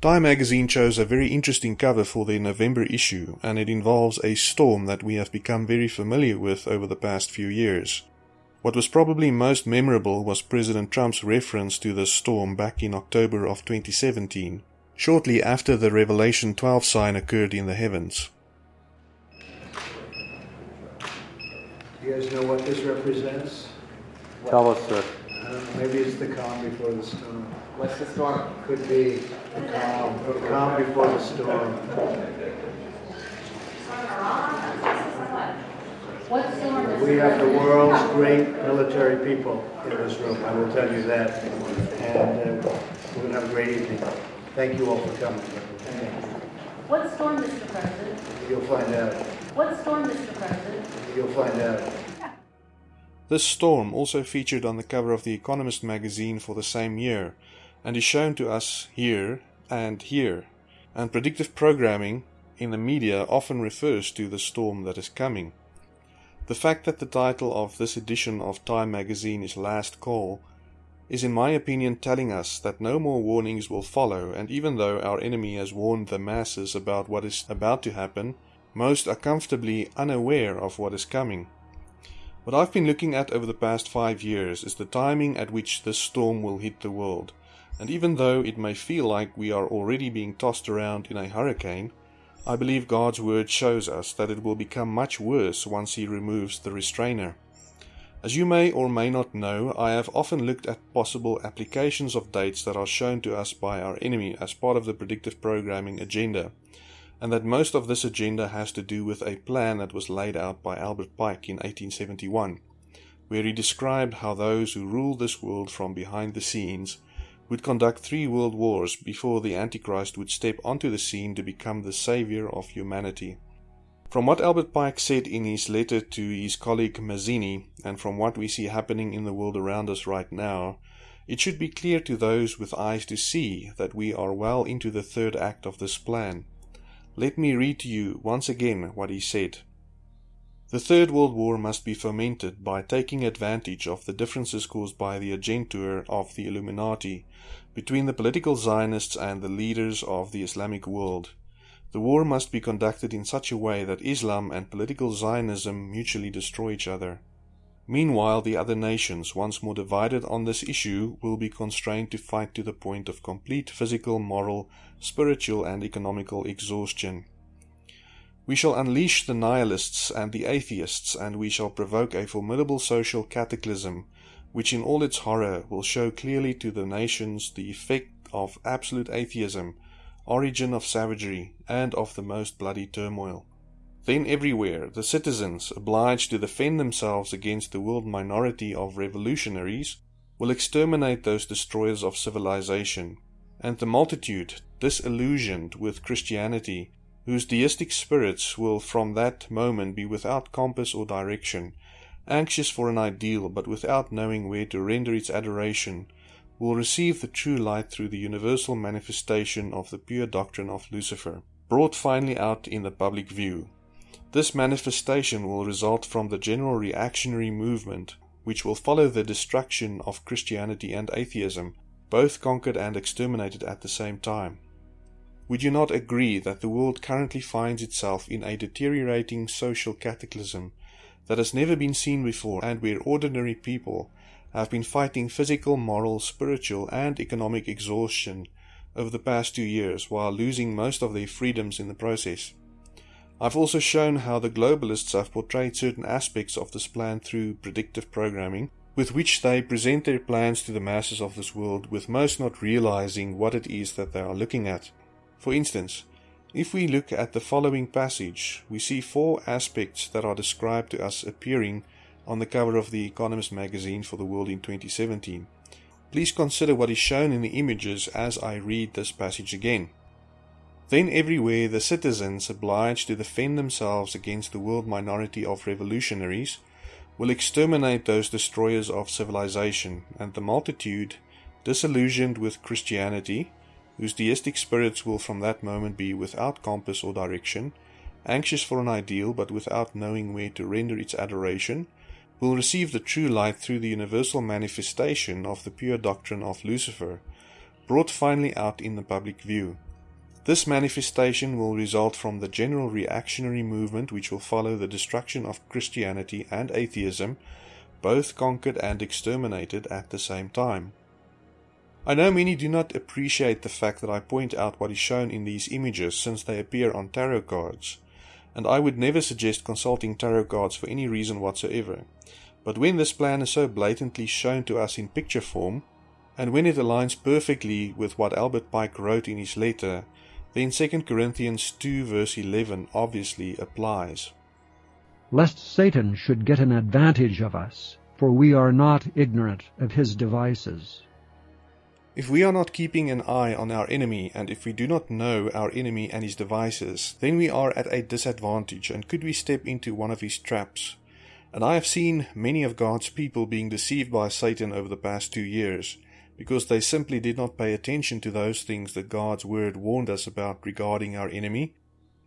Time magazine chose a very interesting cover for their November issue, and it involves a storm that we have become very familiar with over the past few years. What was probably most memorable was President Trump's reference to the storm back in October of 2017, shortly after the Revelation 12 sign occurred in the heavens. Do You guys know what this represents? Tell us, sir. I don't know, maybe it's the calm before the storm. What's the storm? Could be the calm, the calm before the storm. What storm We have the world's great military people in this room, I will tell you that. And uh, we're going to have a great evening. Thank you all for coming. What storm, Mr. President? You'll find out. What storm, Mr. President? You'll find out. This storm also featured on the cover of The Economist magazine for the same year, and is shown to us here and here. And predictive programming in the media often refers to the storm that is coming. The fact that the title of this edition of Time magazine is Last Call is, in my opinion, telling us that no more warnings will follow, and even though our enemy has warned the masses about what is about to happen, most are comfortably unaware of what is coming. What I've been looking at over the past five years is the timing at which this storm will hit the world, and even though it may feel like we are already being tossed around in a hurricane, I believe God's word shows us that it will become much worse once He removes the restrainer. As you may or may not know, I have often looked at possible applications of dates that are shown to us by our enemy as part of the predictive programming agenda, and that most of this agenda has to do with a plan that was laid out by Albert Pike in 1871, where he described how those who rule this world from behind the scenes would conduct three world wars before the Antichrist would step onto the scene to become the savior of humanity. From what Albert Pike said in his letter to his colleague Mazzini, and from what we see happening in the world around us right now, it should be clear to those with eyes to see that we are well into the third act of this plan. Let me read to you once again what he said. The Third World War must be fomented by taking advantage of the differences caused by the agentur of the Illuminati between the political Zionists and the leaders of the Islamic world. The war must be conducted in such a way that Islam and political Zionism mutually destroy each other. Meanwhile, the other nations, once more divided on this issue, will be constrained to fight to the point of complete physical, moral, spiritual, and economical exhaustion. We shall unleash the nihilists and the atheists, and we shall provoke a formidable social cataclysm, which in all its horror will show clearly to the nations the effect of absolute atheism, origin of savagery, and of the most bloody turmoil. Then everywhere the citizens, obliged to defend themselves against the world minority of revolutionaries, will exterminate those destroyers of civilization, and the multitude, disillusioned with Christianity, whose deistic spirits will from that moment be without compass or direction, anxious for an ideal but without knowing where to render its adoration, will receive the true light through the universal manifestation of the pure doctrine of Lucifer, brought finally out in the public view. This manifestation will result from the general reactionary movement, which will follow the destruction of Christianity and atheism, both conquered and exterminated at the same time. Would you not agree that the world currently finds itself in a deteriorating social cataclysm that has never been seen before and where ordinary people have been fighting physical, moral, spiritual, and economic exhaustion over the past two years while losing most of their freedoms in the process? I've also shown how the globalists have portrayed certain aspects of this plan through predictive programming, with which they present their plans to the masses of this world, with most not realizing what it is that they are looking at. For instance, if we look at the following passage, we see four aspects that are described to us appearing on the cover of the Economist magazine for the world in 2017. Please consider what is shown in the images as I read this passage again. Then everywhere the citizens obliged to defend themselves against the world minority of revolutionaries will exterminate those destroyers of civilization, and the multitude, disillusioned with Christianity, whose deistic spirits will from that moment be without compass or direction, anxious for an ideal but without knowing where to render its adoration, will receive the true light through the universal manifestation of the pure doctrine of Lucifer, brought finally out in the public view. This manifestation will result from the general reactionary movement which will follow the destruction of Christianity and atheism, both conquered and exterminated at the same time. I know many do not appreciate the fact that I point out what is shown in these images since they appear on tarot cards, and I would never suggest consulting tarot cards for any reason whatsoever. But when this plan is so blatantly shown to us in picture form, and when it aligns perfectly with what Albert Pike wrote in his letter, then 2 Corinthians 2 verse 11 obviously applies. Lest Satan should get an advantage of us, for we are not ignorant of his devices. If we are not keeping an eye on our enemy, and if we do not know our enemy and his devices, then we are at a disadvantage, and could we step into one of his traps. And I have seen many of God's people being deceived by Satan over the past two years, because they simply did not pay attention to those things that God's word warned us about regarding our enemy,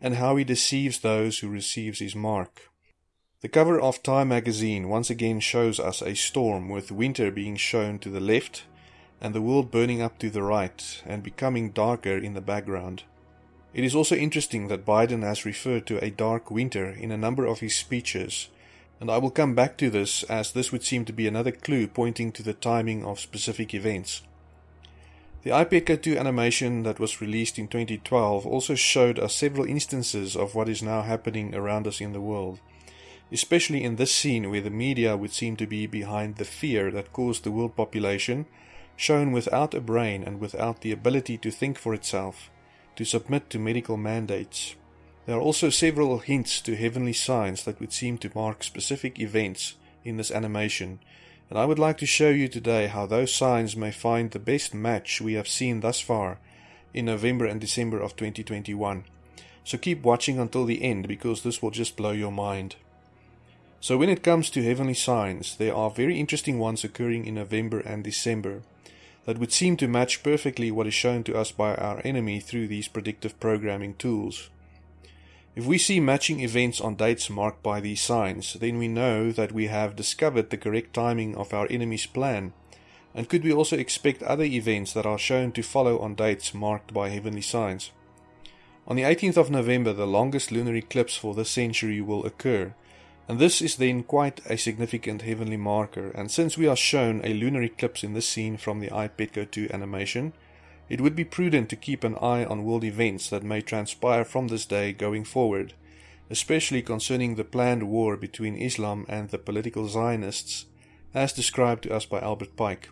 and how he deceives those who receives his mark. The cover of Time magazine once again shows us a storm with winter being shown to the left and the world burning up to the right and becoming darker in the background. It is also interesting that Biden has referred to a dark winter in a number of his speeches, and I will come back to this as this would seem to be another clue pointing to the timing of specific events. The iPetco 2 animation that was released in 2012 also showed us several instances of what is now happening around us in the world, especially in this scene where the media would seem to be behind the fear that caused the world population shown without a brain and without the ability to think for itself, to submit to medical mandates. There are also several hints to heavenly signs that would seem to mark specific events in this animation, and I would like to show you today how those signs may find the best match we have seen thus far in November and December of 2021. So keep watching until the end because this will just blow your mind. So when it comes to heavenly signs, there are very interesting ones occurring in November and December that would seem to match perfectly what is shown to us by our enemy through these predictive programming tools. If we see matching events on dates marked by these signs, then we know that we have discovered the correct timing of our enemy's plan. And could we also expect other events that are shown to follow on dates marked by heavenly signs? On the 18th of November, the longest lunar eclipse for this century will occur, and this is then quite a significant heavenly marker, and since we are shown a lunar eclipse in this scene from the iPetco 2 animation, it would be prudent to keep an eye on world events that may transpire from this day going forward, especially concerning the planned war between Islam and the political Zionists, as described to us by Albert Pike.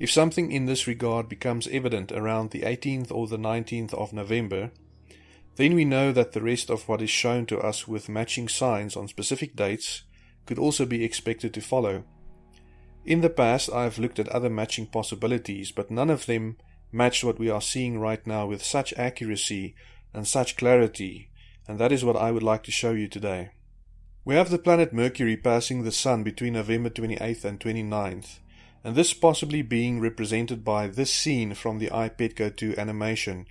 If something in this regard becomes evident around the 18th or the 19th of November, then we know that the rest of what is shown to us with matching signs on specific dates could also be expected to follow. In the past, I have looked at other matching possibilities, but none of them matched what we are seeing right now with such accuracy and such clarity, and that is what I would like to show you today. We have the planet Mercury passing the Sun between November 28th and 29th, and this possibly being represented by this scene from the iPetco 2 animation,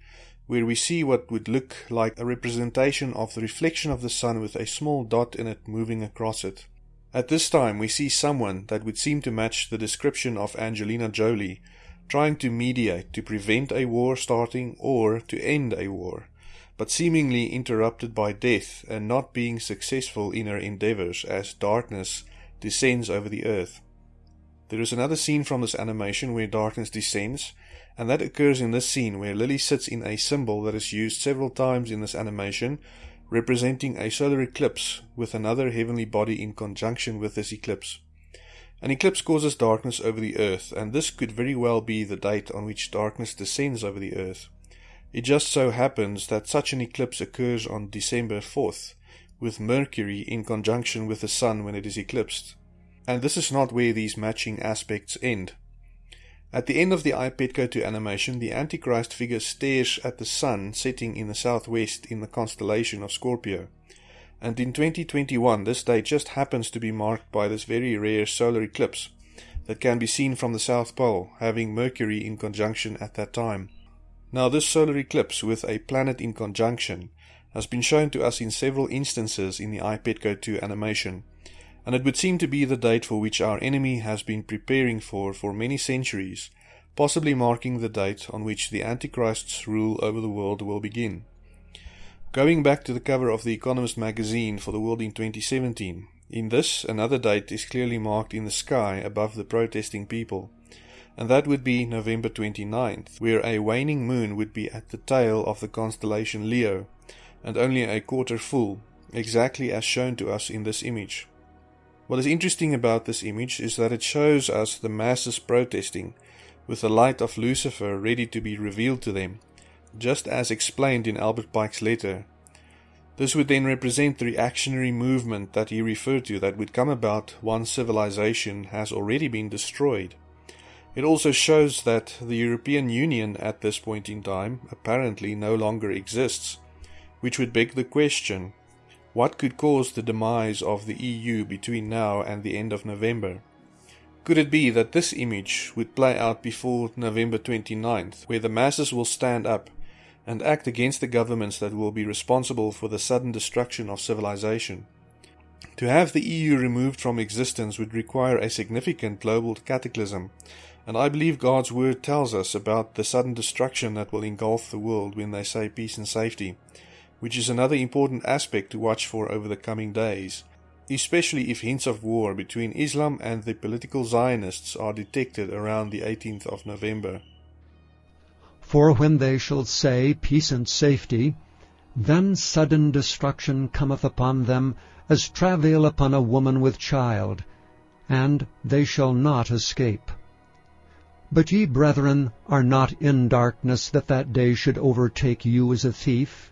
where we see what would look like a representation of the reflection of the sun with a small dot in it moving across it. At this time, we see someone that would seem to match the description of Angelina Jolie, trying to mediate to prevent a war starting or to end a war, but seemingly interrupted by death and not being successful in her endeavors as darkness descends over the earth. There is another scene from this animation where darkness descends, and that occurs in this scene where Lily sits in a symbol that is used several times in this animation, representing a solar eclipse with another heavenly body in conjunction with this eclipse. An eclipse causes darkness over the earth, and this could very well be the date on which darkness descends over the earth. It just so happens that such an eclipse occurs on December 4th, with Mercury in conjunction with the Sun when it is eclipsed. And this is not where these matching aspects end. At the end of the iPetco 2 animation, the Antichrist figure stares at the sun setting in the southwest in the constellation of Scorpio. And in 2021, this day just happens to be marked by this very rare solar eclipse that can be seen from the South Pole, having Mercury in conjunction at that time. Now, this solar eclipse with a planet in conjunction has been shown to us in several instances in the iPetco 2 animation, and it would seem to be the date for which our enemy has been preparing for for many centuries, possibly marking the date on which the Antichrist's rule over the world will begin. Going back to the cover of The Economist magazine for the world in 2017, in this, another date is clearly marked in the sky above the protesting people, and that would be November 29th, where a waning moon would be at the tail of the constellation Leo, and only a quarter full, exactly as shown to us in this image. What is interesting about this image is that it shows us the masses protesting, with the light of Lucifer ready to be revealed to them, just as explained in Albert Pike's letter. This would then represent the reactionary movement that he referred to that would come about once civilization has already been destroyed. It also shows that the European Union at this point in time apparently no longer exists, which would beg the question what could cause the demise of the EU between now and the end of November? Could it be that this image would play out before November 29th, where the masses will stand up and act against the governments that will be responsible for the sudden destruction of civilization. To have the EU removed from existence would require a significant global cataclysm, and I believe God's word tells us about the sudden destruction that will engulf the world when they say peace and safety, which is another important aspect to watch for over the coming days, especially if hints of war between Islam and the political Zionists are detected around the 18th of November. For when they shall say, Peace and safety, then sudden destruction cometh upon them, as travail upon a woman with child, and they shall not escape. But ye, brethren, are not in darkness, that that day should overtake you as a thief.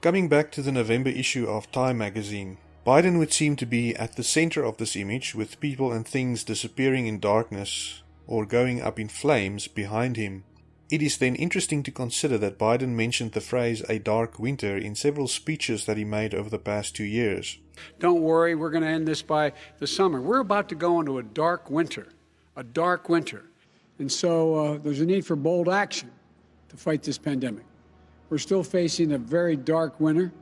Coming back to the November issue of Time magazine, Biden would seem to be at the center of this image, with people and things disappearing in darkness or going up in flames behind him. It is then interesting to consider that Biden mentioned the phrase a dark winter in several speeches that he made over the past two years. Don't worry, we're going to end this by the summer. We're about to go into a dark winter, a dark winter. And so uh, there's a need for bold action to fight this pandemic. We're still facing a very dark winter.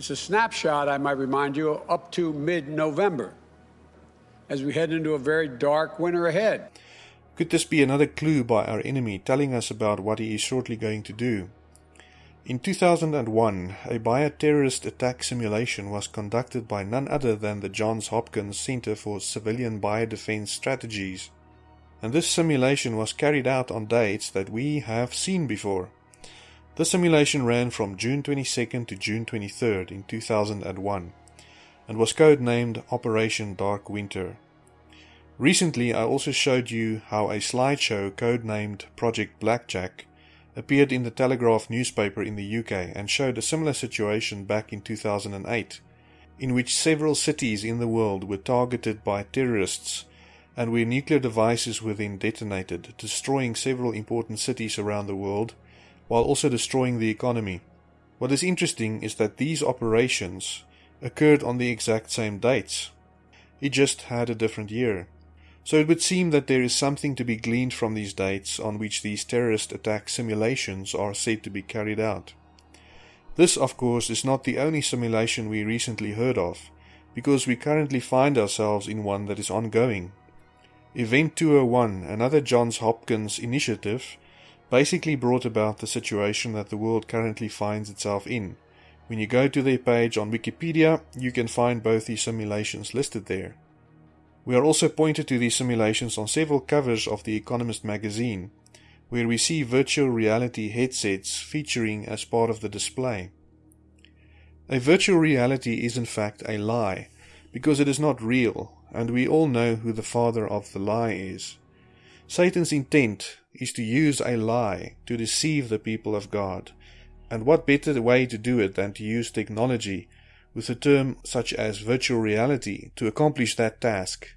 It's a snapshot, I might remind you, up to mid November as we head into a very dark winter ahead. Could this be another clue by our enemy telling us about what he is shortly going to do? In 2001, a bioterrorist attack simulation was conducted by none other than the Johns Hopkins Center for Civilian Biodefense Strategies. And this simulation was carried out on dates that we have seen before. The simulation ran from June 22nd to June 23rd in 2001 and was codenamed Operation Dark Winter. Recently, I also showed you how a slideshow codenamed Project Blackjack appeared in the Telegraph newspaper in the UK and showed a similar situation back in 2008, in which several cities in the world were targeted by terrorists and where nuclear devices were then detonated, destroying several important cities around the world, while also destroying the economy. What is interesting is that these operations occurred on the exact same dates. It just had a different year. So it would seem that there is something to be gleaned from these dates on which these terrorist attack simulations are said to be carried out. This, of course, is not the only simulation we recently heard of, because we currently find ourselves in one that is ongoing. Event 201, another Johns Hopkins initiative, basically brought about the situation that the world currently finds itself in. When you go to their page on Wikipedia, you can find both these simulations listed there. We are also pointed to these simulations on several covers of The Economist magazine, where we see virtual reality headsets featuring as part of the display. A virtual reality is in fact a lie, because it is not real, and we all know who the father of the lie is. Satan's intent is to use a lie to deceive the people of God, and what better way to do it than to use technology with a term such as virtual reality to accomplish that task?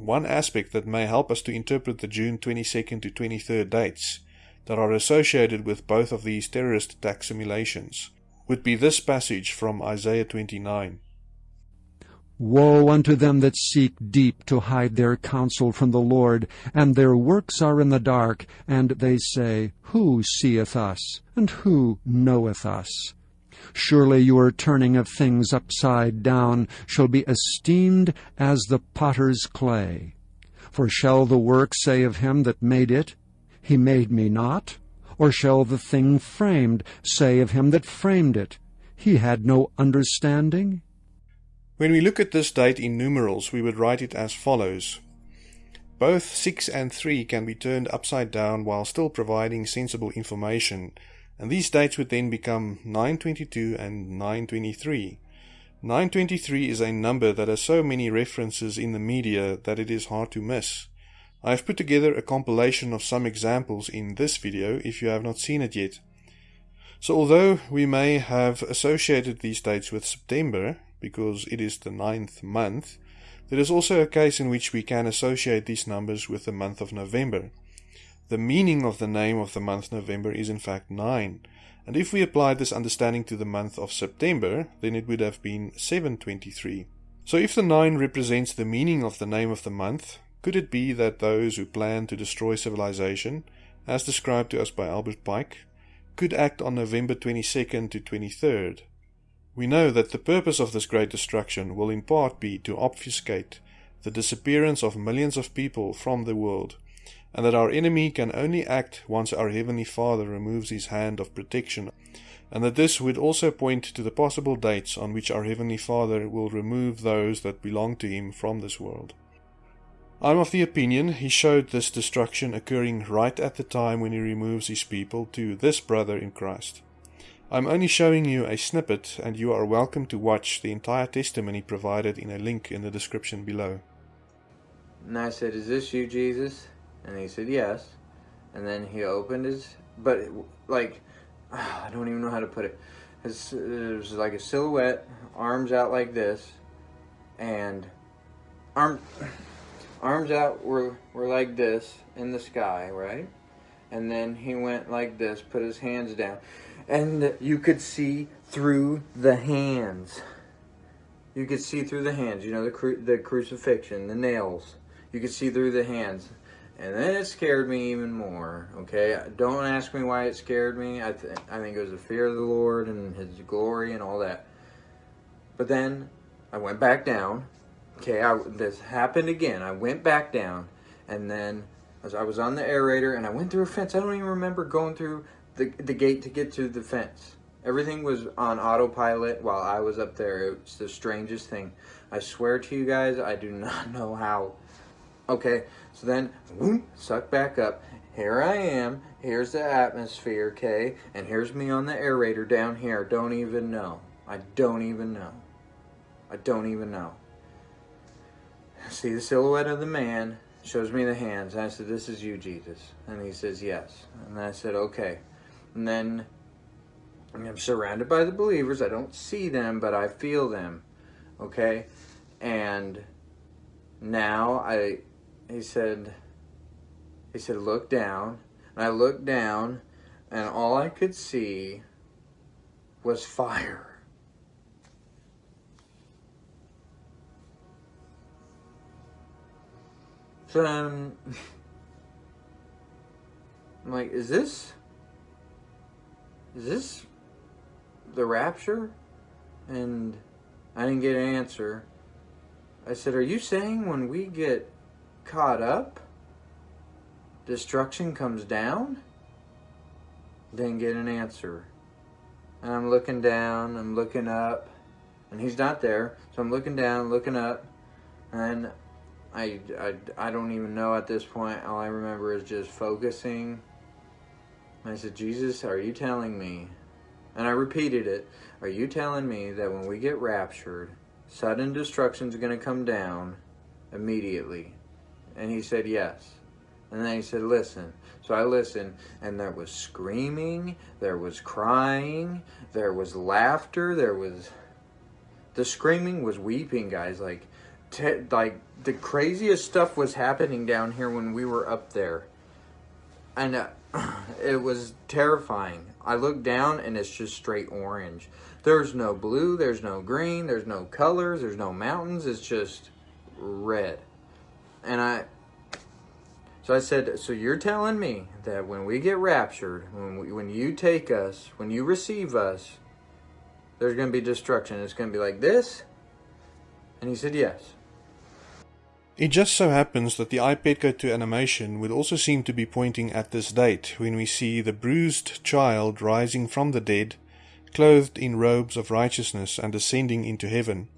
One aspect that may help us to interpret the June 22nd to 23rd dates that are associated with both of these terrorist attack simulations would be this passage from Isaiah 29. Woe unto them that seek deep to hide their counsel from the Lord, and their works are in the dark, and they say, Who seeth us, and who knoweth us? Surely your turning of things upside down shall be esteemed as the potter's clay. For shall the work say of him that made it, He made me not? Or shall the thing framed say of him that framed it, He had no understanding? When we look at this date in numerals, we would write it as follows. Both 6 and 3 can be turned upside down while still providing sensible information, and these dates would then become 922 and 923. 923 is a number that has so many references in the media that it is hard to miss. I have put together a compilation of some examples in this video if you have not seen it yet. So although we may have associated these dates with September, because it is the ninth month, there is also a case in which we can associate these numbers with the month of November. The meaning of the name of the month November is in fact 9, and if we applied this understanding to the month of September, then it would have been 723. So if the 9 represents the meaning of the name of the month, could it be that those who plan to destroy civilization, as described to us by Albert Pike, could act on November 22nd to 23rd? We know that the purpose of this great destruction will in part be to obfuscate the disappearance of millions of people from the world, and that our enemy can only act once our Heavenly Father removes his hand of protection, and that this would also point to the possible dates on which our Heavenly Father will remove those that belong to him from this world. I'm of the opinion he showed this destruction occurring right at the time when he removes his people to this brother in Christ. I'm only showing you a snippet, and you are welcome to watch the entire testimony provided in a link in the description below. And I said, Is this you, Jesus? And he said, Yes. And then he opened his, but like, I don't even know how to put it. It was like a silhouette, arms out like this, and arm, arms out were, were like this in the sky, right? And then he went like this, put his hands down and you could see through the hands. You could see through the hands, you know, the, cru the crucifixion, the nails. You could see through the hands. And then it scared me even more, okay? Don't ask me why it scared me. I, th I think it was the fear of the Lord and His glory and all that. But then I went back down. Okay, I, this happened again. I went back down, and then as I was on the aerator, and I went through a fence. I don't even remember going through the, the gate to get to the fence. Everything was on autopilot while I was up there. It was the strangest thing. I swear to you guys, I do not know how. Okay, so then, whoop, suck back up. Here I am. Here's the atmosphere, okay? And here's me on the aerator down here. Don't even know. I don't even know. I don't even know. See the silhouette of the man. Shows me the hands. I said, this is you, Jesus. And he says, yes. And I said, okay. And then I'm surrounded by the believers. I don't see them, but I feel them. Okay? And now I he said he said look down. And I looked down and all I could see was fire. So I'm, I'm like, is this is this the rapture? And I didn't get an answer. I said, are you saying when we get caught up, destruction comes down? Didn't get an answer. And I'm looking down, I'm looking up, and he's not there. So I'm looking down, looking up, and I, I, I don't even know at this point. All I remember is just focusing I said, Jesus, are you telling me, and I repeated it, are you telling me that when we get raptured, sudden destruction is going to come down immediately? And he said, yes. And then he said, listen. So I listened, and there was screaming, there was crying, there was laughter, there was... The screaming was weeping, guys. Like, like the craziest stuff was happening down here when we were up there. And... Uh, it was terrifying. I look down and it's just straight orange. There's no blue, there's no green, there's no colors, there's no mountains, it's just red. And I, so I said, so you're telling me that when we get raptured, when, we, when you take us, when you receive us, there's going to be destruction. It's going to be like this? And he said, yes. It just so happens that the iPetco 2 animation would also seem to be pointing at this date when we see the bruised child rising from the dead, clothed in robes of righteousness and ascending into heaven.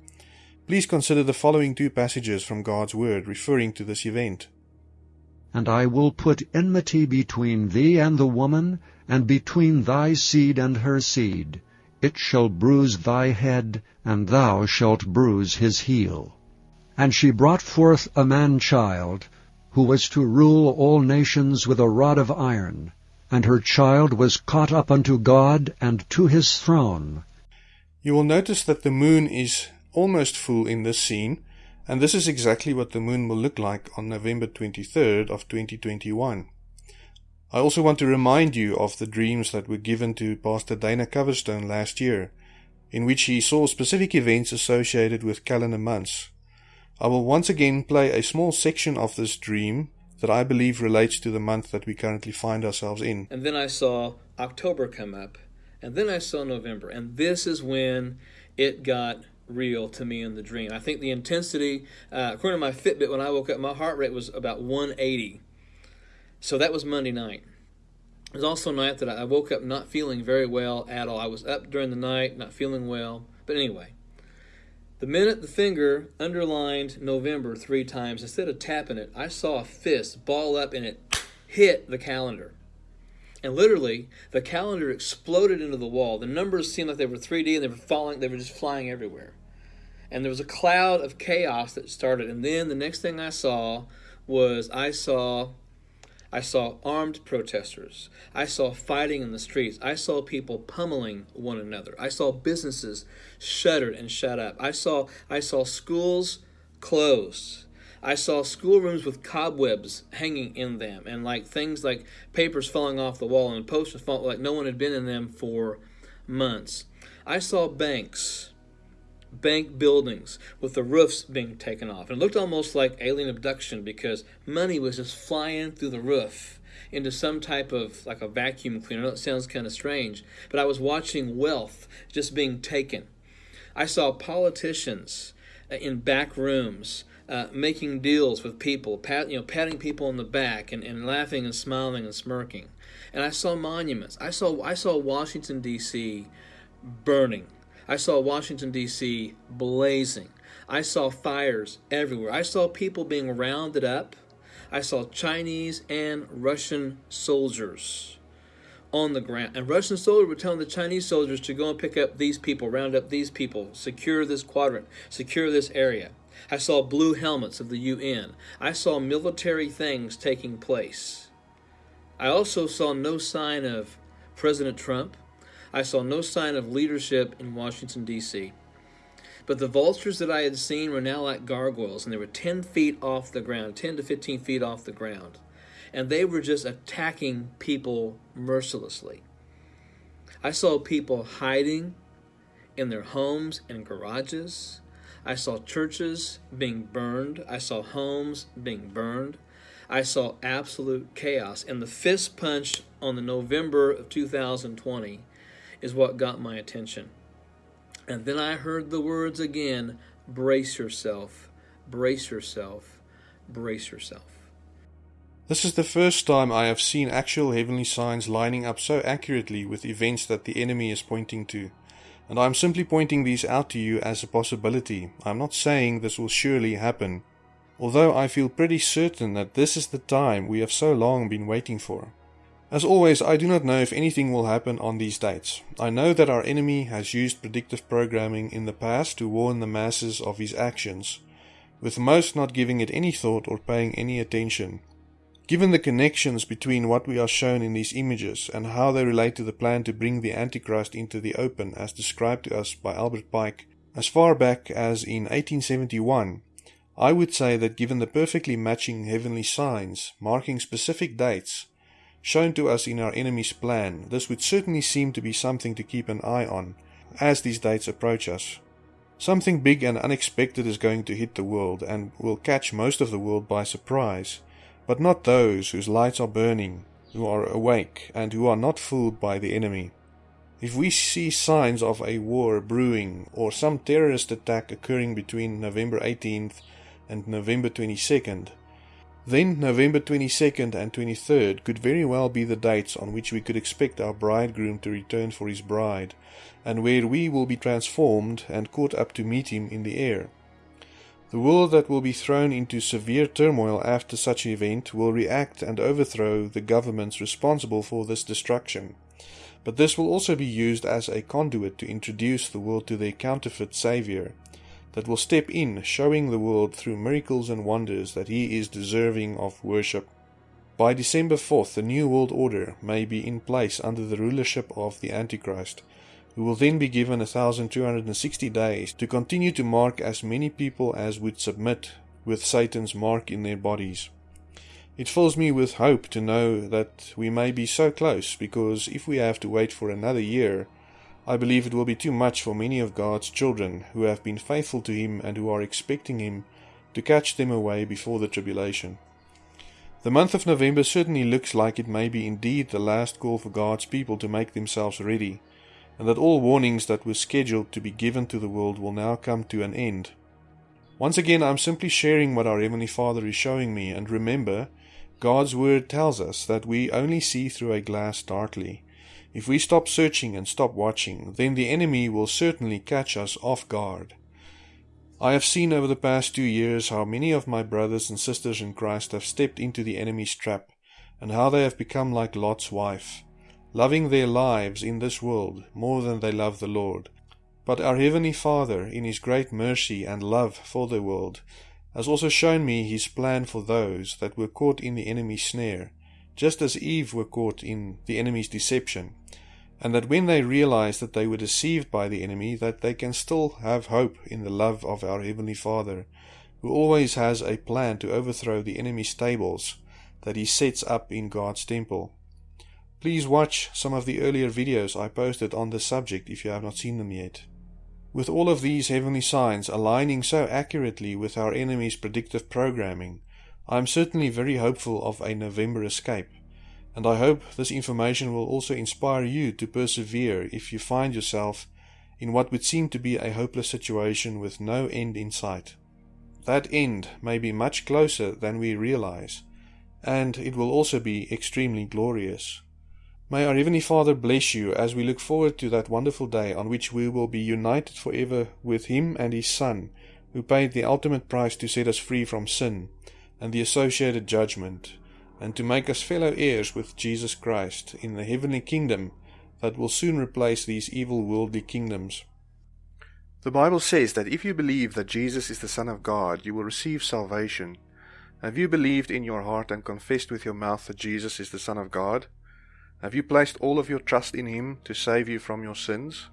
Please consider the following two passages from God's Word referring to this event. And I will put enmity between thee and the woman, and between thy seed and her seed. It shall bruise thy head, and thou shalt bruise his heel. And she brought forth a man-child, who was to rule all nations with a rod of iron. And her child was caught up unto God and to his throne. You will notice that the moon is almost full in this scene, and this is exactly what the moon will look like on November 23rd of 2021. I also want to remind you of the dreams that were given to Pastor Dana Coverstone last year, in which he saw specific events associated with calendar months. I will once again play a small section of this dream that I believe relates to the month that we currently find ourselves in. And then I saw October come up, and then I saw November, and this is when it got real to me in the dream. I think the intensity, uh, according to my Fitbit, when I woke up, my heart rate was about 180. So that was Monday night. It was also a night that I woke up not feeling very well at all. I was up during the night, not feeling well. But anyway, the minute the finger underlined November three times, instead of tapping it, I saw a fist ball up and it hit the calendar. And literally, the calendar exploded into the wall. The numbers seemed like they were 3D and they were falling, they were just flying everywhere. And there was a cloud of chaos that started. And then the next thing I saw was I saw I saw armed protesters. I saw fighting in the streets. I saw people pummeling one another. I saw businesses shuttered and shut up. I saw I saw schools closed. I saw schoolrooms with cobwebs hanging in them and like things like papers falling off the wall and posters falling like no one had been in them for months. I saw banks bank buildings with the roofs being taken off. And it looked almost like alien abduction because money was just flying through the roof into some type of like a vacuum cleaner. It sounds kind of strange, but I was watching wealth just being taken. I saw politicians in back rooms uh, making deals with people, pat, you know, patting people on the back and, and laughing and smiling and smirking. And I saw monuments. I saw I saw Washington D.C. burning I saw Washington, D.C. blazing. I saw fires everywhere. I saw people being rounded up. I saw Chinese and Russian soldiers on the ground. And Russian soldiers were telling the Chinese soldiers to go and pick up these people, round up these people, secure this quadrant, secure this area. I saw blue helmets of the UN. I saw military things taking place. I also saw no sign of President Trump. I saw no sign of leadership in Washington, D.C. But the vultures that I had seen were now like gargoyles, and they were 10 feet off the ground, 10 to 15 feet off the ground. And they were just attacking people mercilessly. I saw people hiding in their homes and garages. I saw churches being burned. I saw homes being burned. I saw absolute chaos. And the fist punch on the November of 2020 is what got my attention. And then I heard the words again brace yourself, brace yourself, brace yourself. This is the first time I have seen actual heavenly signs lining up so accurately with events that the enemy is pointing to. And I am simply pointing these out to you as a possibility. I am not saying this will surely happen, although I feel pretty certain that this is the time we have so long been waiting for. As always, I do not know if anything will happen on these dates. I know that our enemy has used predictive programming in the past to warn the masses of his actions, with most not giving it any thought or paying any attention. Given the connections between what we are shown in these images and how they relate to the plan to bring the Antichrist into the open as described to us by Albert Pike as far back as in 1871, I would say that given the perfectly matching heavenly signs marking specific dates, shown to us in our enemy's plan, this would certainly seem to be something to keep an eye on as these dates approach us. Something big and unexpected is going to hit the world and will catch most of the world by surprise, but not those whose lights are burning, who are awake, and who are not fooled by the enemy. If we see signs of a war brewing or some terrorist attack occurring between November 18th and November 22nd, then November 22nd and 23rd could very well be the dates on which we could expect our bridegroom to return for his bride, and where we will be transformed and caught up to meet him in the air. The world that will be thrown into severe turmoil after such an event will react and overthrow the governments responsible for this destruction. But this will also be used as a conduit to introduce the world to their counterfeit Saviour, that will step in, showing the world through miracles and wonders that he is deserving of worship. By December 4th, the New World Order may be in place under the rulership of the Antichrist, who will then be given 1260 days to continue to mark as many people as would submit with Satan's mark in their bodies. It fills me with hope to know that we may be so close, because if we have to wait for another year, I believe it will be too much for many of God's children who have been faithful to Him and who are expecting Him to catch them away before the tribulation. The month of November certainly looks like it may be indeed the last call for God's people to make themselves ready, and that all warnings that were scheduled to be given to the world will now come to an end. Once again, I'm simply sharing what our Heavenly Father is showing me, and remember, God's Word tells us that we only see through a glass darkly. If we stop searching and stop watching, then the enemy will certainly catch us off guard. I have seen over the past two years how many of my brothers and sisters in Christ have stepped into the enemy's trap, and how they have become like Lot's wife, loving their lives in this world more than they love the Lord. But our Heavenly Father, in His great mercy and love for the world, has also shown me his plan for those that were caught in the enemy's snare, just as Eve were caught in the enemy's deception, and that when they realize that they were deceived by the enemy, that they can still have hope in the love of our Heavenly Father, who always has a plan to overthrow the enemy's stables that he sets up in God's temple. Please watch some of the earlier videos I posted on this subject if you have not seen them yet. With all of these heavenly signs aligning so accurately with our enemy's predictive programming, I am certainly very hopeful of a November escape, and I hope this information will also inspire you to persevere if you find yourself in what would seem to be a hopeless situation with no end in sight. That end may be much closer than we realize, and it will also be extremely glorious. May our Heavenly Father bless you as we look forward to that wonderful day on which we will be united forever with Him and His Son, who paid the ultimate price to set us free from sin and the associated judgment, and to make us fellow heirs with Jesus Christ in the heavenly kingdom that will soon replace these evil worldly kingdoms. The Bible says that if you believe that Jesus is the Son of God, you will receive salvation. Have you believed in your heart and confessed with your mouth that Jesus is the Son of God? Have you placed all of your trust in Him to save you from your sins?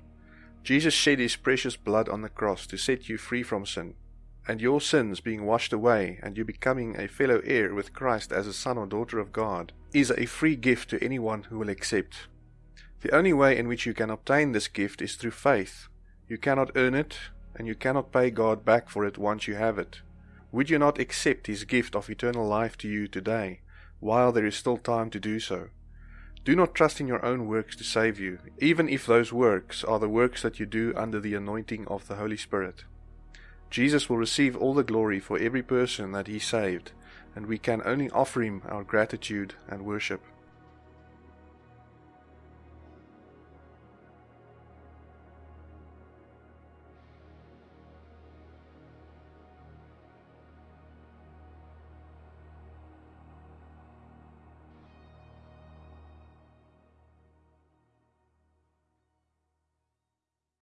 Jesus shed His precious blood on the cross to set you free from sin, and your sins being washed away and you becoming a fellow heir with Christ as a son or daughter of God is a free gift to anyone who will accept. The only way in which you can obtain this gift is through faith. You cannot earn it, and you cannot pay God back for it once you have it. Would you not accept His gift of eternal life to you today, while there is still time to do so? Do not trust in your own works to save you, even if those works are the works that you do under the anointing of the Holy Spirit. Jesus will receive all the glory for every person that he saved, and we can only offer him our gratitude and worship.